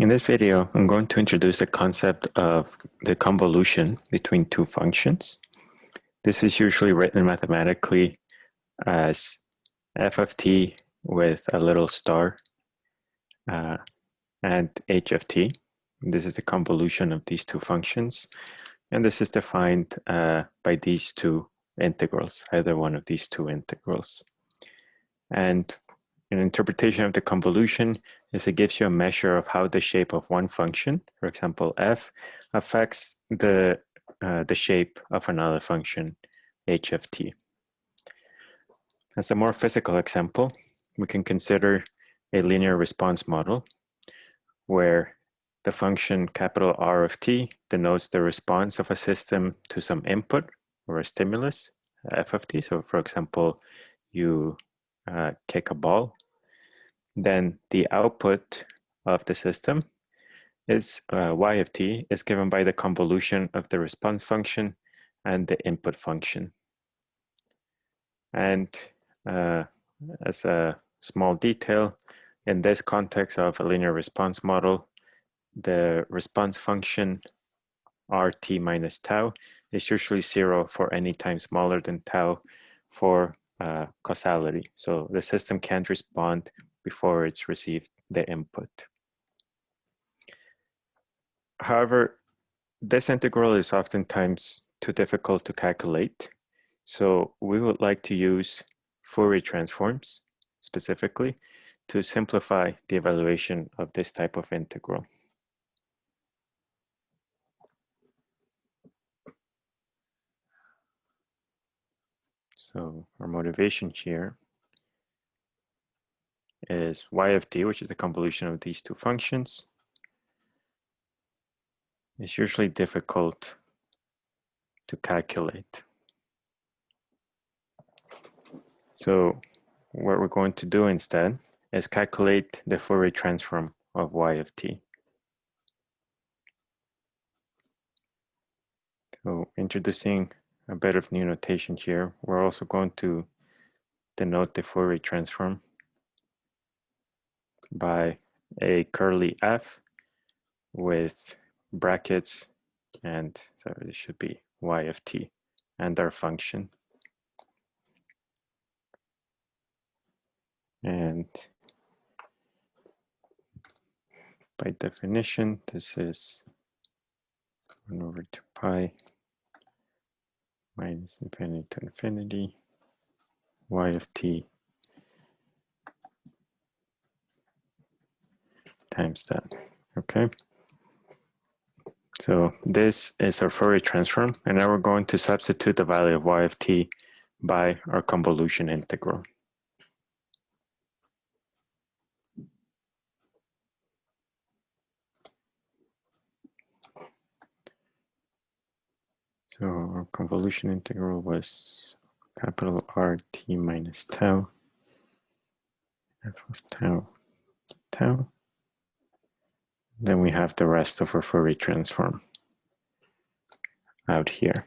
In this video, I'm going to introduce the concept of the convolution between two functions. This is usually written mathematically as f of t with a little star uh, and h of t. This is the convolution of these two functions. And this is defined uh, by these two integrals, either one of these two integrals. And an interpretation of the convolution is it gives you a measure of how the shape of one function, for example, f, affects the, uh, the shape of another function, h of t. As a more physical example, we can consider a linear response model where the function capital R of t denotes the response of a system to some input or a stimulus, f of t. So for example, you uh, kick a ball, then the output of the system is uh, y of t is given by the convolution of the response function and the input function. And uh, as a small detail, in this context of a linear response model, the response function rt minus tau is usually zero for any time smaller than tau for uh, causality. So the system can't respond before it's received the input. However, this integral is oftentimes too difficult to calculate. So we would like to use Fourier transforms specifically to simplify the evaluation of this type of integral. So our motivation here is y of t, which is the convolution of these two functions. It's usually difficult to calculate. So what we're going to do instead is calculate the Fourier transform of y of t. So introducing a bit of new notation here, we're also going to denote the Fourier transform by a curly f with brackets and so it should be y of t and our function. And by definition, this is 1 over 2 pi minus infinity to infinity y of t times that, okay? So this is our Fourier transform, and now we're going to substitute the value of y of t by our convolution integral. So our convolution integral was capital R t minus tau, f of tau, tau. Then we have the rest of our Fourier transform out here.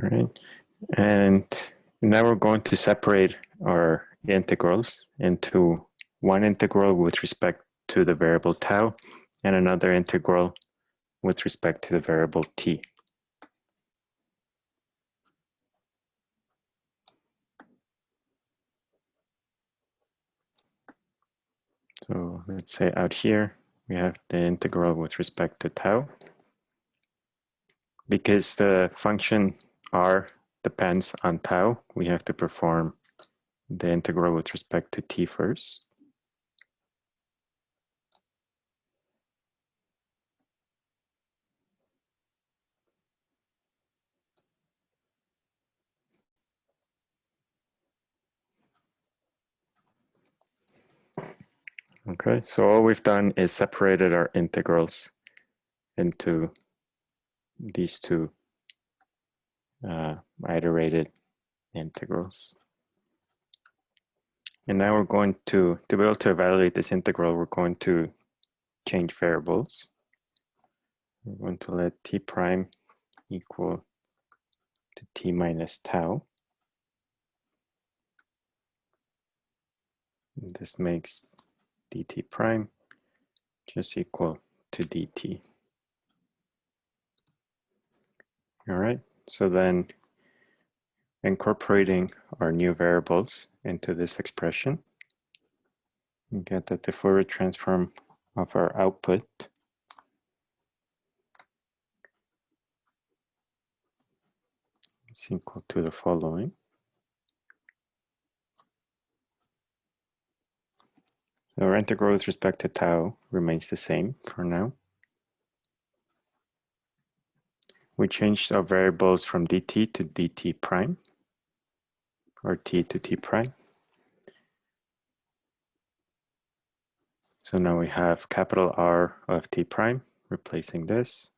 All right, and now we're going to separate our integrals into one integral with respect to the variable tau and another integral with respect to the variable t. So let's say out here, we have the integral with respect to tau. Because the function r depends on tau, we have to perform the integral with respect to t first. Okay, so all we've done is separated our integrals into these two uh, iterated integrals. And now we're going to, to be able to evaluate this integral, we're going to change variables. We're going to let t prime equal to t minus tau. This makes dt prime just equal to dt. All right, so then incorporating our new variables into this expression, we get that the Fourier transform of our output is equal to the following. Our integral with respect to tau remains the same for now. We changed our variables from dt to dt prime, or t to t prime. So now we have capital R of t prime, replacing this.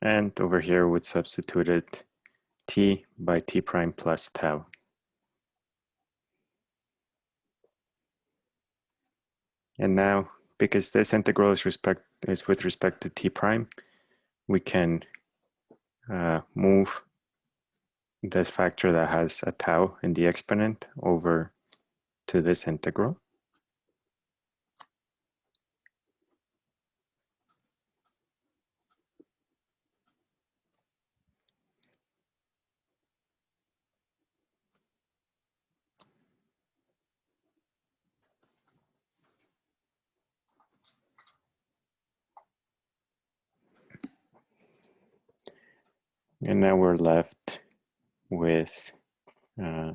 And over here, we substituted t by t prime plus tau. And now, because this integral is, respect, is with respect to t prime, we can uh, move this factor that has a tau in the exponent over to this integral. And now we're left with uh,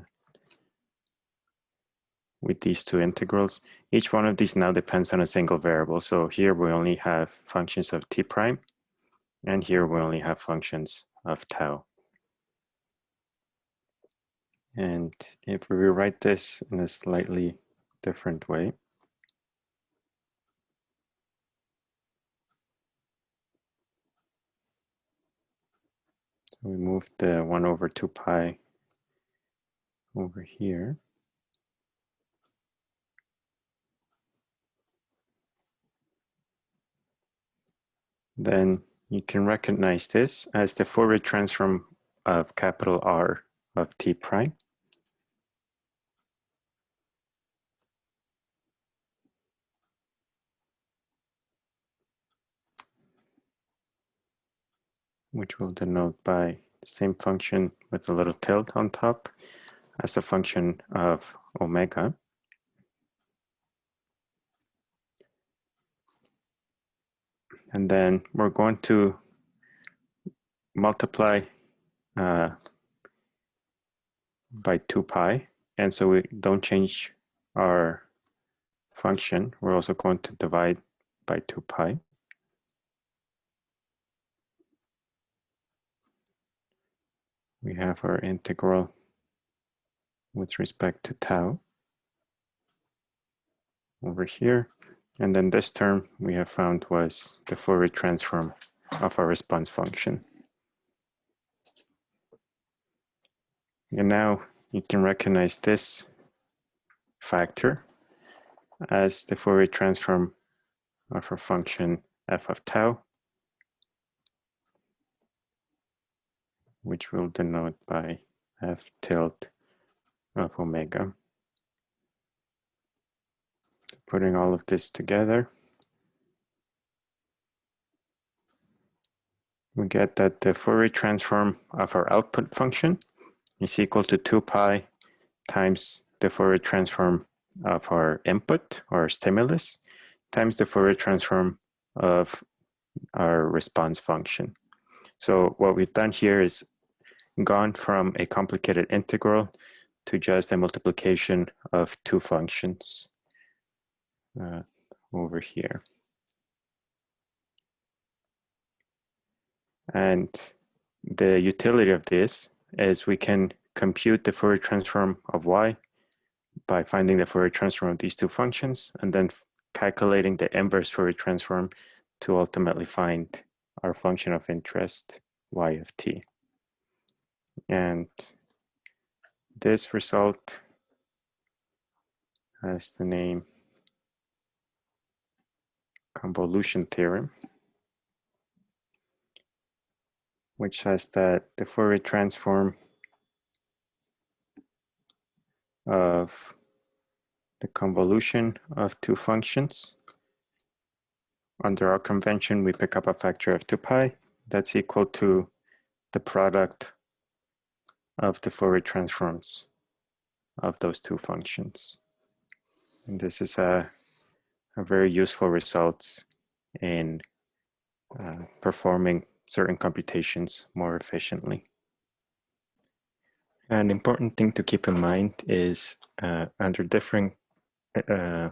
with these two integrals. Each one of these now depends on a single variable. So here we only have functions of t prime, and here we only have functions of tau. And if we rewrite this in a slightly different way, we move the 1 over 2 pi over here. Then you can recognize this as the Fourier transform of capital R of t prime. Which we'll denote by the same function with a little tilde on top as a function of omega. And then we're going to multiply uh, by 2 pi. And so we don't change our function. We're also going to divide by 2 pi. We have our integral with respect to tau over here. And then this term we have found was the Fourier transform of our response function. And now you can recognize this factor as the Fourier transform of our function f of tau which we'll denote by f tilde of omega. Putting all of this together, we get that the Fourier transform of our output function is equal to 2 pi times the Fourier transform of our input or stimulus times the Fourier transform of our response function. So what we've done here is gone from a complicated integral to just a multiplication of two functions uh, over here. And the utility of this is we can compute the Fourier transform of y by finding the Fourier transform of these two functions and then calculating the inverse Fourier transform to ultimately find our function of interest y of t. And this result has the name convolution theorem. which says that the Fourier transform of the convolution of two functions. Under our convention, we pick up a factor of 2 pi. That's equal to the product of the Fourier transforms of those two functions. And this is a, a very useful result in uh, performing certain computations more efficiently. An important thing to keep in mind is uh, under different uh,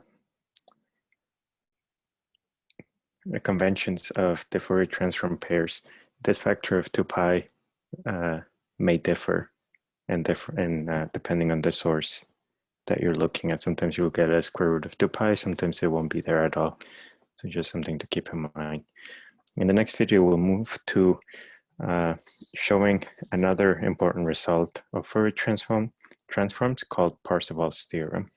conventions of the Fourier transform pairs, this factor of 2 pi uh, may differ and and uh, depending on the source that you're looking at. Sometimes you'll get a square root of 2 pi, sometimes it won't be there at all. So just something to keep in mind. In the next video, we'll move to uh, showing another important result of Fourier transform transforms called Parseval's theorem.